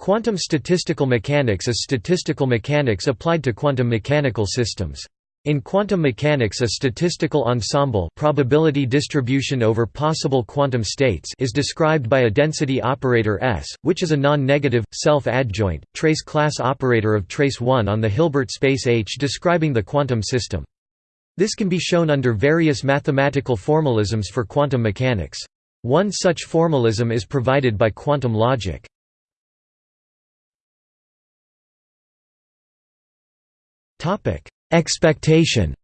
Quantum statistical mechanics is statistical mechanics applied to quantum mechanical systems. In quantum mechanics a statistical ensemble probability distribution over possible quantum states is described by a density operator S, which is a non-negative, self-adjoint, trace class operator of trace 1 on the Hilbert space H describing the quantum system. This can be shown under various mathematical formalisms for quantum mechanics. One such formalism is provided by quantum logic. Topic: Expectation.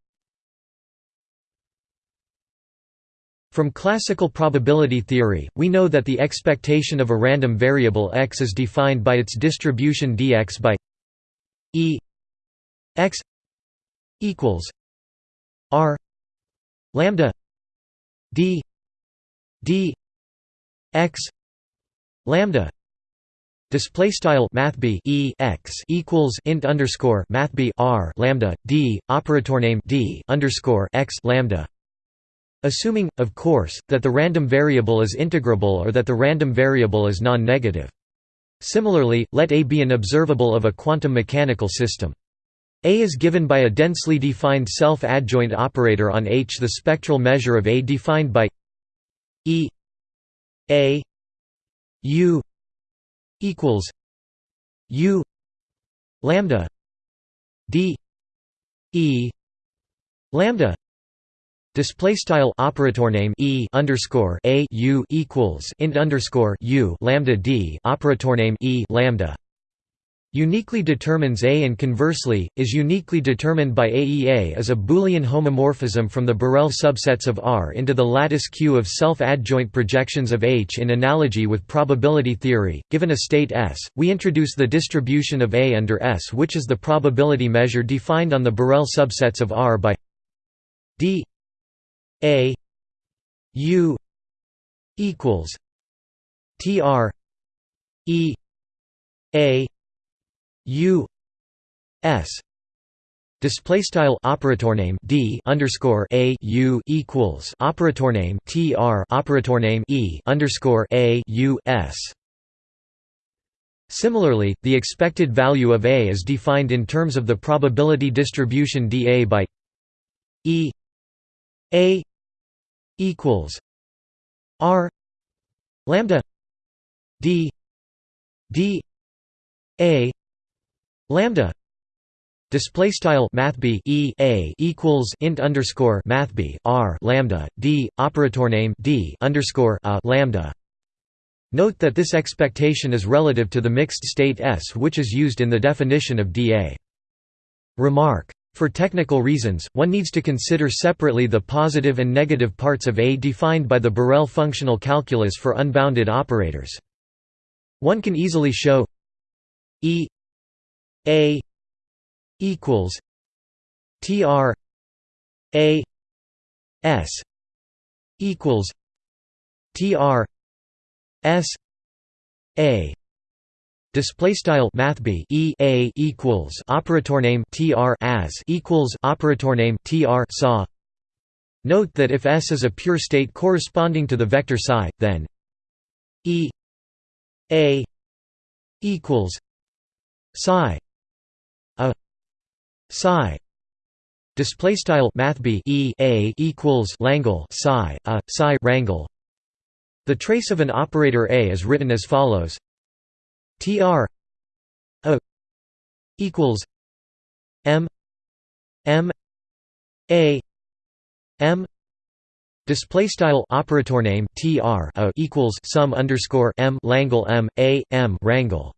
From classical probability theory, we know that the expectation of a random variable x is defined by its distribution dx by e x equals r lambda d d x lambda Display style math e x equals int underscore math r lambda d operator name d underscore x lambda. Assuming, of course, that the random variable is integrable or that the random variable is non-negative. Similarly, let A be an observable of a quantum mechanical system. A is given by a densely defined self-adjoint operator on H. The spectral measure of A defined by E A U equals U lambda D E lambda Display style operator name e underscore a u equals int underscore u lambda d operator name e lambda uniquely determines A and conversely, is uniquely determined by AEA as a Boolean homomorphism from the Borel subsets of R into the lattice Q of self-adjoint projections of H in analogy with probability theory. Given a state S, we introduce the distribution of A under S which is the probability measure defined on the Borel subsets of R by d A U equals TR E A U S display style operator name D underscore a U equals operator name TR operator name E underscore a U S. Similarly, the expected value of A is defined in terms of the probability distribution dA by E A equals R lambda D D A lambda display style math e a equals int underscore math r lambda d operator name d underscore a lambda. Note that this expectation is relative to the mixed state S, which is used in the definition of DA. Remark. For technical reasons, one needs to consider separately the positive and negative parts of A defined by the Borel functional calculus for unbounded operators. One can easily show E a equals tr a s equals tr s a Display style math e a equals operator name tr as equals operator name tr saw. Note that if S is a pure state corresponding to the vector psi, then e a equals psi psi. Display style math e a equals langle psi a psi rangle the trace of an operator a is written as follows. Tr a equals m m a m. Display style operator name tr a equals sum underscore m langle m a m rangle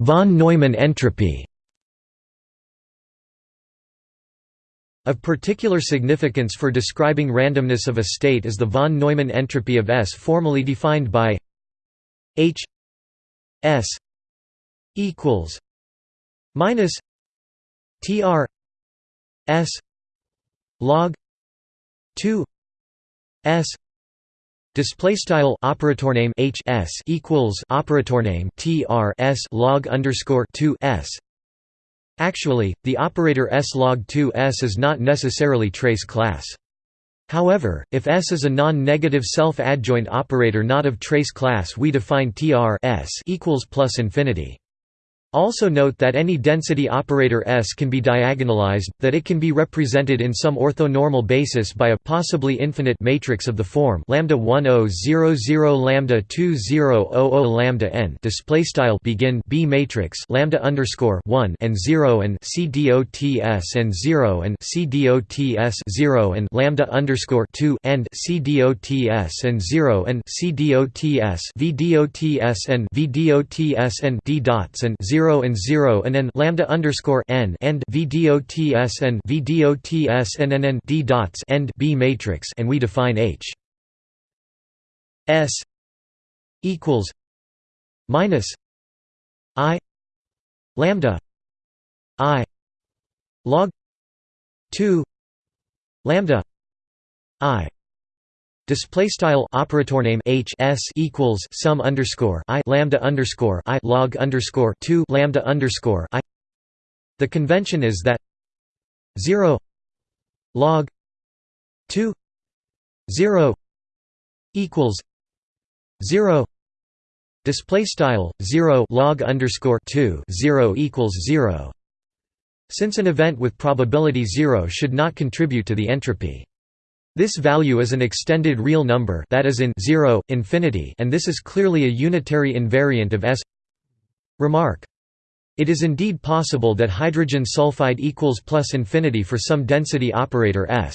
Von Neumann entropy. Of particular significance for describing randomness of a state is the von Neumann entropy of S formally defined by H S equals minus TR S log 2 S Display style operator name H S equals operator name T R S log underscore two S. Actually, the operator S log 2 S is not necessarily trace class. However, if S is a non-negative self-adjoint operator not of trace class we define Tr S equals plus infinity. Also note that any density operator S can be diagonalized, that it can be represented in some orthonormal basis by a possibly infinite matrix of the form lambda 10 0 0 lambda 2 0 0 lambda n display style begin B matrix lambda underscore 1 and 0 and C dots and 0 and C dots 0 and lambda underscore 2 and C dots and 0 and C V dots and V dots and D dots and 0 0 and 0 and n lambda underscore n end vdots and vdots and n n d dots end b matrix and we define H. S equals minus i lambda i log 2 lambda i Display style operator name H S equals sum underscore I lambda underscore I log underscore two lambda underscore I. The convention is that zero log two zero equals zero. Display style 0 log underscore 2 0 equals 0 since an event with probability 0 should not contribute to the entropy this value is an extended real number that is in 0, infinity and this is clearly a unitary invariant of S Remark. It is indeed possible that hydrogen sulfide equals plus infinity for some density operator S.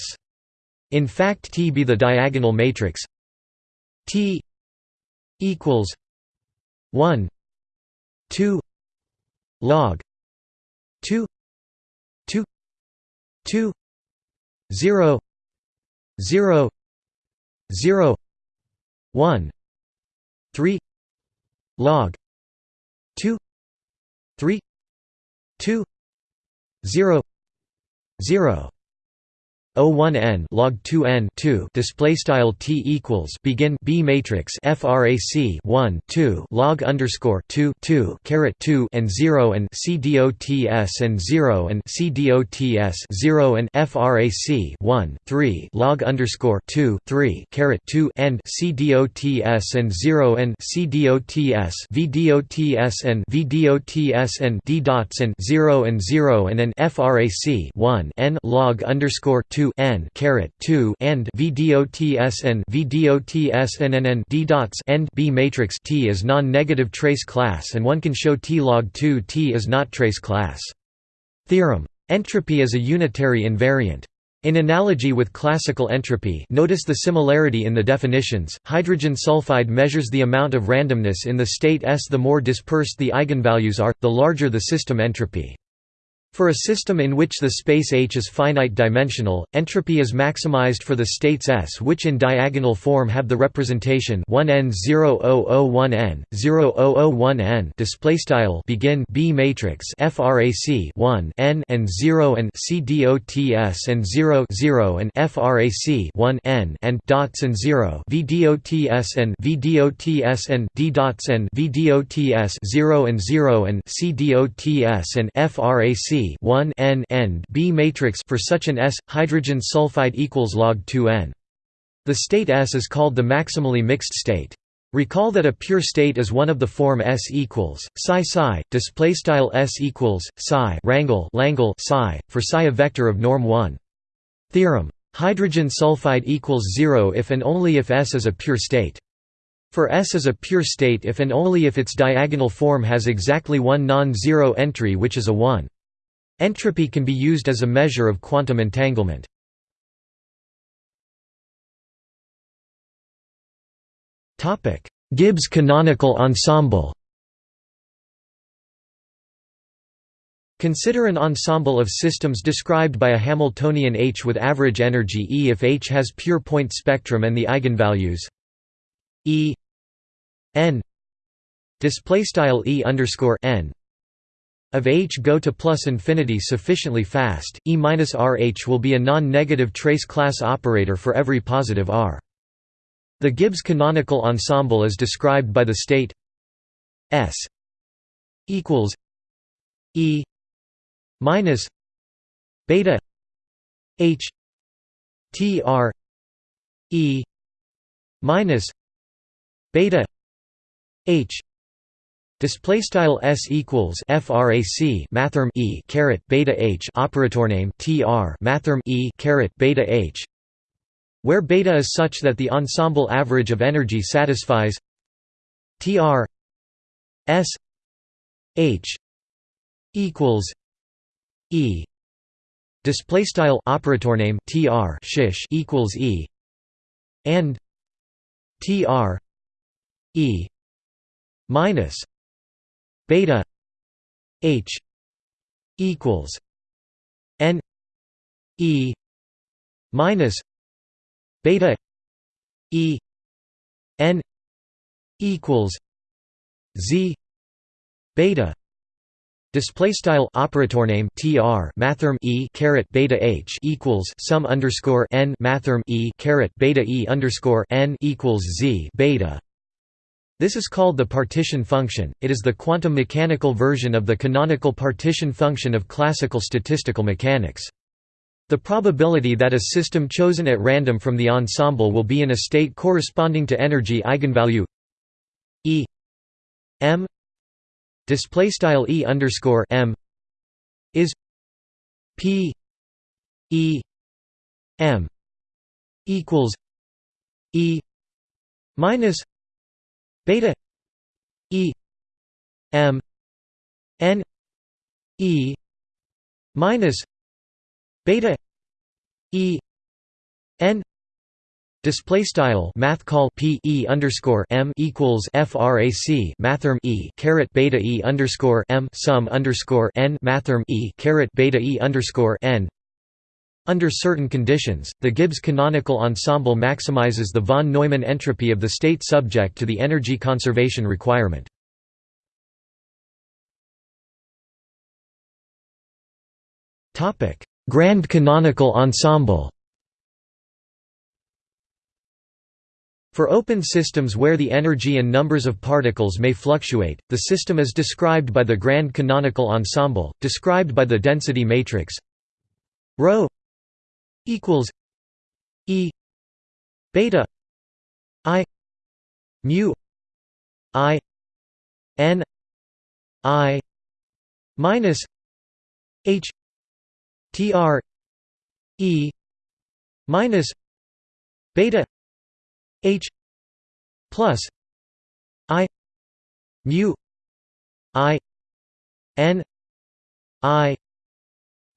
In fact T be the diagonal matrix T equals 1 2 log 2 2 2 0 0 0 1 3 log 2 3 2 0 0 O1n log 2n 2 display style t equals begin B matrix frac 1 2 log underscore 2 2 caret 2 and 0 and c dots and 0 and c dots 0 and frac 1 3 log underscore 2 3 caret 2 and c dots and 0 and c dots v dots and v dots and d dots and 0 and 0 and an frac 1 n log underscore 2 2 n caret 2 and vdots and vdots and d dots end b matrix T is non-negative trace class and one can show T log 2 T is not trace class. Theorem. Entropy is a unitary invariant. In analogy with classical entropy notice the similarity in the definitions, hydrogen sulfide measures the amount of randomness in the state S. The more dispersed the eigenvalues are, the larger the system entropy. For a system in which the space H is finite dimensional, entropy is maximized for the states S which in diagonal form have the representation 1n0001n 0001n display style begin B matrix frac 1 n and 0 and c dots and 0 0 and frac 1 n and dots and 0 v dots and v dots and d dots and v dots 0 and 0 and c dots and frac 1 n end B matrix for such an S hydrogen sulfide equals log 2n. The state S is called the maximally mixed state. Recall that a pure state is one of the form S equals psi psi display style S equals psi rangle Langle psi for psi a vector of norm 1. Theorem. Hydrogen sulfide equals 0 if and only if S is a pure state. For S is a pure state if and only if its diagonal form has exactly one non-zero entry which is a 1. Entropy can be used as a measure of quantum entanglement. Gibbs canonical ensemble Consider an ensemble of systems described by a Hamiltonian H with average energy E if H has pure point spectrum and the eigenvalues E n display style E underscore n of H go to plus infinity sufficiently fast, E minus RH will be a non-negative trace class operator for every positive R. The Gibbs canonical ensemble is described by the state S equals E minus beta H T R e minus beta h display style s equals frac mathrm e caret beta h operator name tr mathrm e caret beta h where beta is such that the ensemble average of energy satisfies tr s h equals e. Display style operator name tr shish equals e and tr e minus beta h equals n e minus beta e n equals z beta Display style operator name tr mathrm e caret beta h equals sum underscore n mathrm e caret beta e underscore n equals z beta. This is called the partition function. It is the quantum mechanical version of the canonical partition function of classical statistical mechanics. The probability that a system chosen at random from the ensemble will be in a state corresponding to energy eigenvalue E m display style e underscore m is p e m equals e minus beta e m n e minus beta e n Display style math call p e underscore m equals frac mathrm e caret beta e underscore m sum underscore n mathrm e caret beta e underscore n. Under certain conditions, the Gibbs canonical ensemble maximizes the von Neumann entropy of the state subject to the energy conservation requirement. Grand canonical ensemble. For open systems where the energy and numbers of particles may fluctuate, the system is described by the grand canonical ensemble, described by the density matrix ρ equals E beta I mu I n I minus H tr E minus beta H plus I mu I N I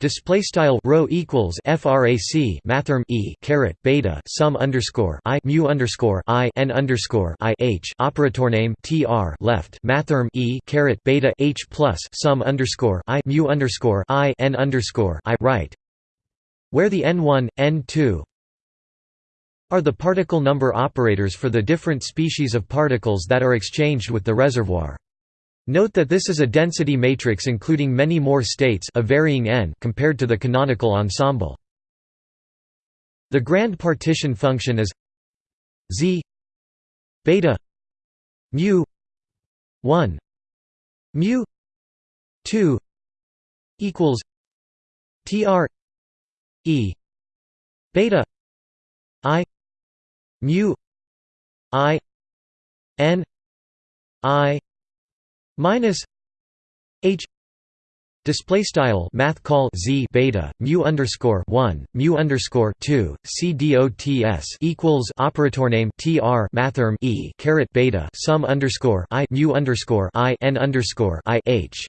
Display style rho equals frac mathrm e caret beta sum underscore i mu underscore i n underscore i h operator name tr left mathrm e caret beta h plus sum underscore i mu underscore i n underscore i right, where the n1 n2 are the particle number operators for the different species of particles that are exchanged with the reservoir. Note that this is a density matrix including many more states a varying n compared to the canonical ensemble. The grand partition function is z beta mu 1 mu 2 equals tr e beta i mu i n i minus h Display style math call z beta mu underscore one mu underscore two c dots equals operator name tr mathrm e caret beta sum underscore i mu underscore i n underscore i h